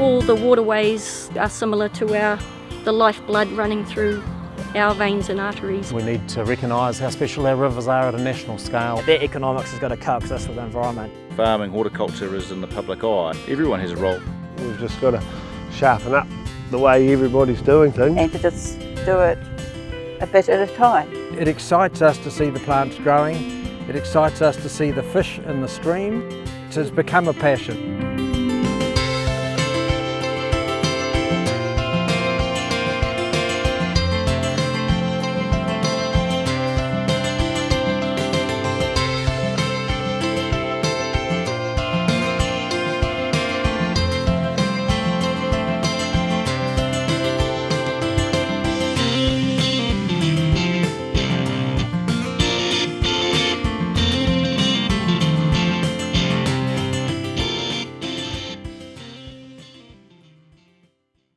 All the waterways are similar to our the lifeblood running through our veins and arteries. We need to recognise how special our rivers are at a national scale. Their economics has got to coexist with the environment. Farming, horticulture is in the public eye. Everyone has a role. We've just got to sharpen up the way everybody's doing things. And to just do it a bit at a time. It excites us to see the plants growing. It excites us to see the fish in the stream. It has become a passion.